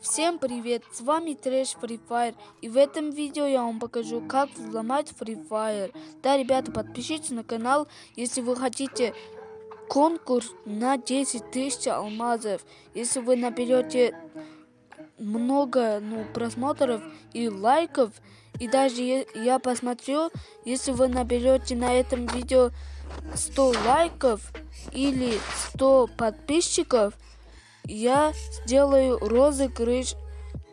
Всем привет, с вами Трэш Free Fire и в этом видео я вам покажу как взломать Free Fire. Да, ребята, подпишитесь на канал, если вы хотите конкурс на 10 тысяч алмазов. Если вы наберете много ну, просмотров и лайков, и даже я посмотрю, если вы наберете на этом видео 100 лайков или 100 подписчиков, я сделаю розыгрыш,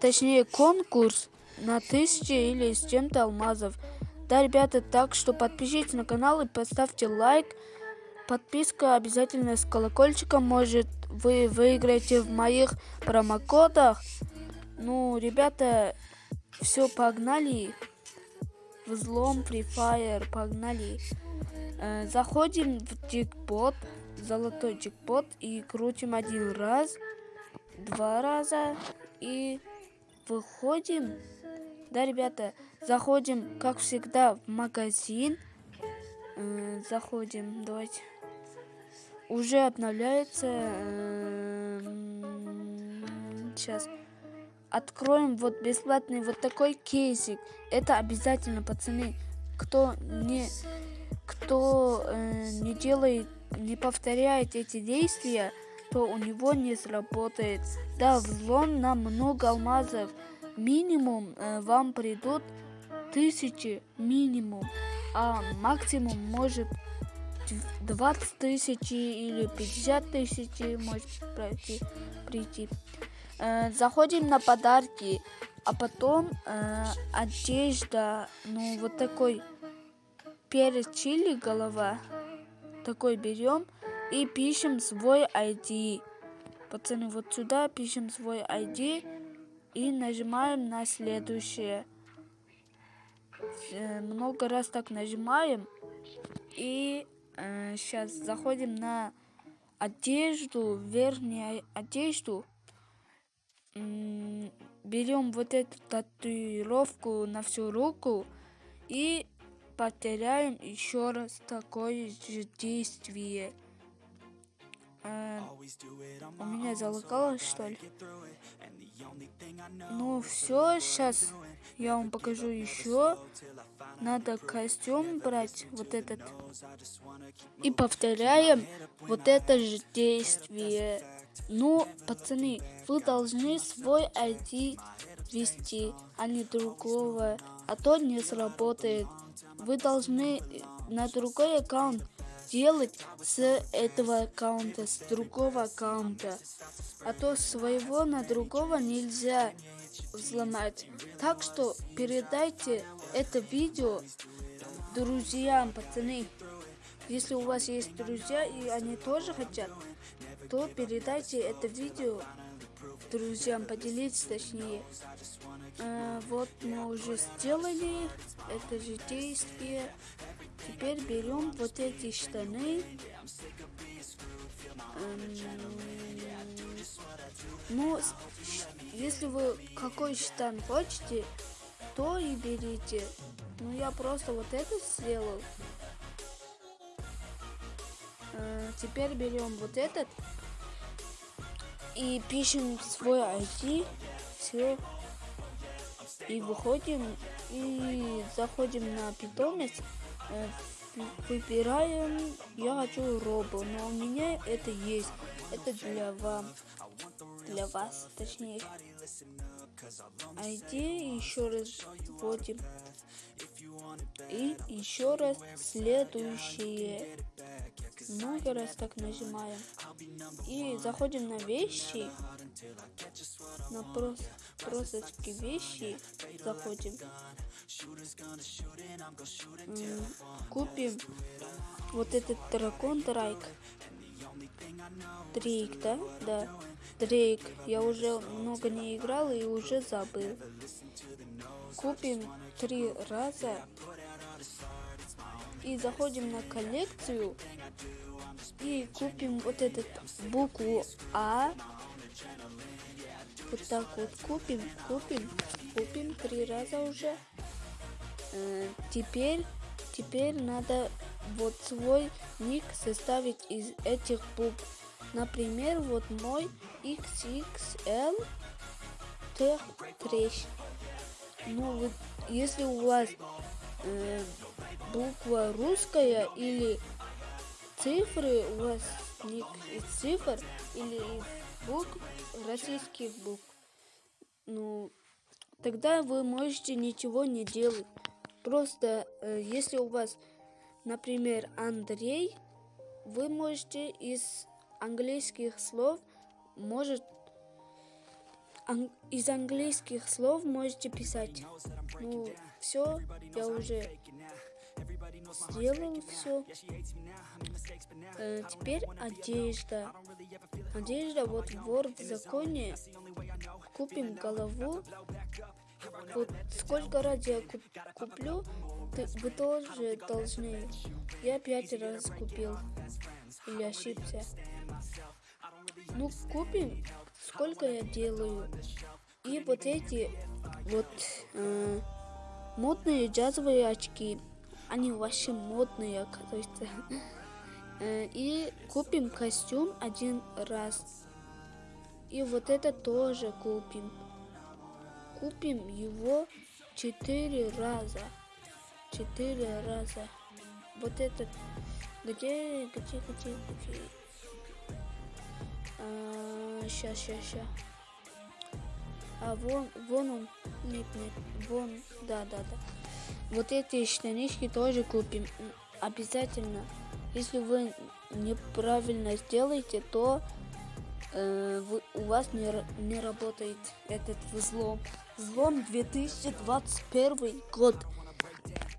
точнее конкурс на тысячи или с чем-то алмазов. Да, ребята, так что подпишитесь на канал и поставьте лайк. Подписка обязательно с колокольчиком, может вы выиграете в моих промокодах. Ну, ребята, все, погнали. Взлом Free Fire, погнали. Э, заходим в джекпот, золотой джекпот и крутим один раз, два раза и выходим. Да, ребята, заходим, как всегда, в магазин. Э, заходим, давайте. Уже обновляется. Э, сейчас. Откроем вот бесплатный вот такой кейсик. Это обязательно, пацаны. Кто не кто э, не делает, не повторяет эти действия, то у него не сработает. Да, взлом на много алмазов. Минимум э, вам придут тысячи минимум, а максимум может 20 тысяч или 50 тысяч может пройти, прийти. Э, заходим на подарки, а потом э, одежда, ну вот такой перец чили голова. Такой берем и пишем свой ID. Пацаны, вот сюда пишем свой ID и нажимаем на следующее. Э, много раз так нажимаем. И э, сейчас заходим на одежду, верхнюю одежду. Берем вот эту татуировку на всю руку и потеряем еще раз такое же действие. Э, у меня залагалось, что ли? Ну все, сейчас я вам покажу еще. Надо костюм брать, вот этот. И повторяем вот это же действие. Ну, пацаны, вы должны свой ID вести, а не другого, а то не сработает вы должны на другой аккаунт делать с этого аккаунта, с другого аккаунта. А то своего на другого нельзя взломать. Так что передайте это видео друзьям, пацаны. Если у вас есть друзья и они тоже хотят, то передайте это видео друзьям, поделитесь точнее. А, вот мы уже сделали это же действие. Теперь берем вот эти штаны. Ну, если вы какой штан хотите, то и берите. Ну, я просто вот это сделал. А, теперь берем вот этот и пишем свой ID, все, и выходим, и заходим на питомец, э, выбираем, я хочу робо, но у меня это есть, это для вам, для вас, точнее. ID еще раз вводим. И еще раз следующее много раз так нажимаем. И заходим на вещи. На прос просочки вещи заходим. Купим вот этот дракон Драйк. Дрейк, да? Да. Дрейк. Я уже много не играл и уже забыл. Купим три раза и заходим на коллекцию и купим вот этот букву А. Вот так вот купим, купим, купим три раза уже. Э, теперь, теперь надо вот свой ник составить из этих букв. Например, вот мой XXL трех трещ. Ну, вот, если у вас э, буква русская или цифры, у вас ник из цифр или из букв, российских букв, ну, тогда вы можете ничего не делать. Просто, э, если у вас, например, Андрей, вы можете из английских слов, может, ан из английских слов можете писать. Ну, все, я уже сделал все. Э, теперь одежда. Одежда, вот в законе. Купим голову. Вот сколько раз я куплю, ты, вы тоже должны. Я пять раз купил. Или ошибся. Ну, купим, сколько я делаю. И вот эти вот э, модные джазовые очки. Они вообще модные, оказывается. Э, и купим костюм один раз. И вот это тоже купим. Купим его четыре раза. Четыре раза. Вот этот. Где, где, где, где? Сейчас, сейчас, сейчас. А вон, вон он. Нет, нет. Вон, да, да, да. Вот эти штанишки тоже купим. Обязательно. Если вы неправильно сделаете, то э, вы, у вас не, не работает этот взлом. Взлом 2021 год.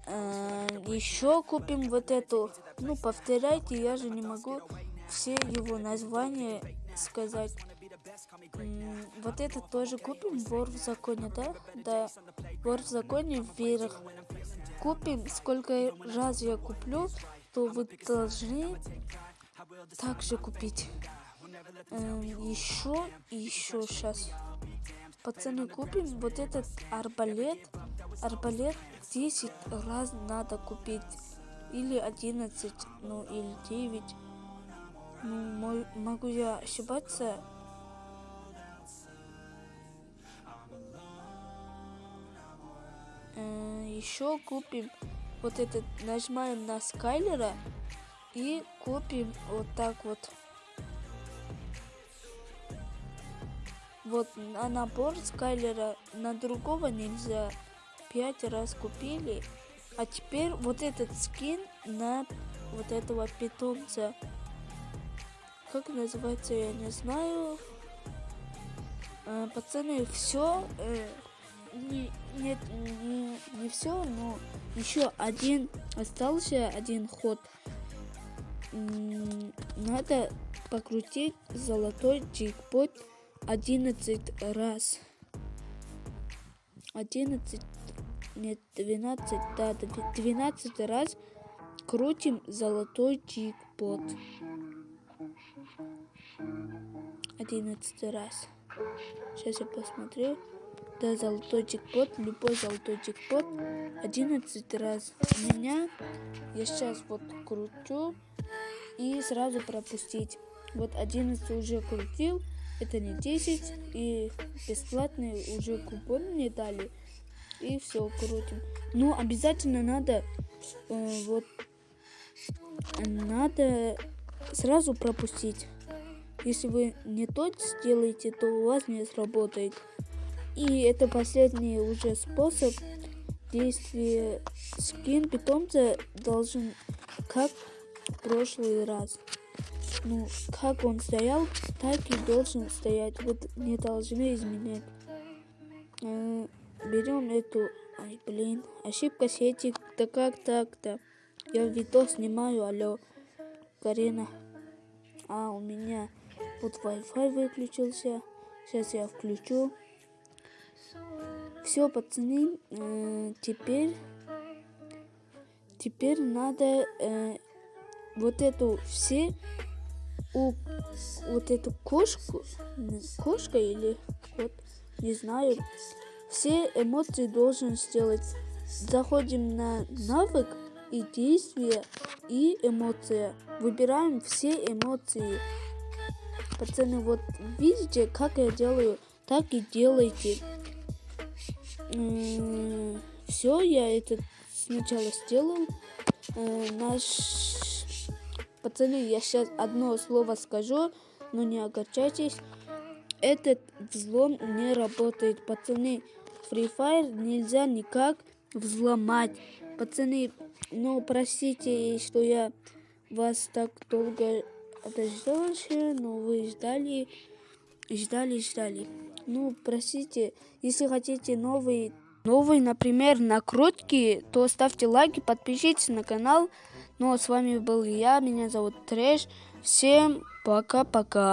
Э, еще купим вот эту. Ну, повторяйте, я же не могу все его названия сказать. Вот это тоже купим, вор в законе, да? Да, вор в законе вверх. Купим, сколько раз я куплю, то вы должны также купить. Эм, еще, еще сейчас. Пацаны, купим вот этот арбалет. Арбалет 10 раз надо купить. Или 11, ну или 9. Ну, могу я ошибаться, Э, еще купим вот этот, нажимаем на Скайлера и купим вот так вот. Вот на набор Скайлера на другого нельзя. Пять раз купили. А теперь вот этот скин на вот этого питомца. Как называется, я не знаю. А, пацаны, все. Э, не, нет, не, не все, но еще один остался, один ход. Надо покрутить золотой джекпот 11 раз. 11, нет, 12, да, 12 раз крутим золотой джекпот. 11 раз. Сейчас я посмотрю. Да, золотой джекпот, любой золотой джекпот 11 раз. Меня я сейчас вот кручу и сразу пропустить. Вот 11 уже крутил, это не 10, и бесплатные уже купон мне дали. И все, крутим. Но обязательно надо э, вот надо сразу пропустить. Если вы не тот сделаете, то у вас не сработает. И это последний уже способ действия. Скин питомца должен как в прошлый раз. Ну, как он стоял, так и должен стоять. Вот не должны изменять. Э, берем эту... Ай, блин. Ошибка сети. Да как так-то? Я видос снимаю, алло. Карина. А, у меня вот Wi-Fi выключился. Сейчас я включу. Все, пацаны, э, теперь, теперь надо э, вот эту все, у, вот эту кошку, кошка или кот, не знаю, все эмоции должен сделать. Заходим на навык и действие и эмоция. Выбираем все эмоции. Пацаны, вот видите, как я делаю, так и делайте. Все, я это сначала сделал. Э, наш... Пацаны, я сейчас одно слово скажу, но не огорчайтесь. Этот взлом не работает, пацаны. Free Fire нельзя никак взломать. Пацаны, ну простите, что я вас так долго дождался, но вы ждали, ждали, ждали. Ну, простите, если хотите новый, новый, например, накрутки, то ставьте лайки, подпишитесь на канал. Ну, а с вами был я, меня зовут Трэш. Всем пока-пока.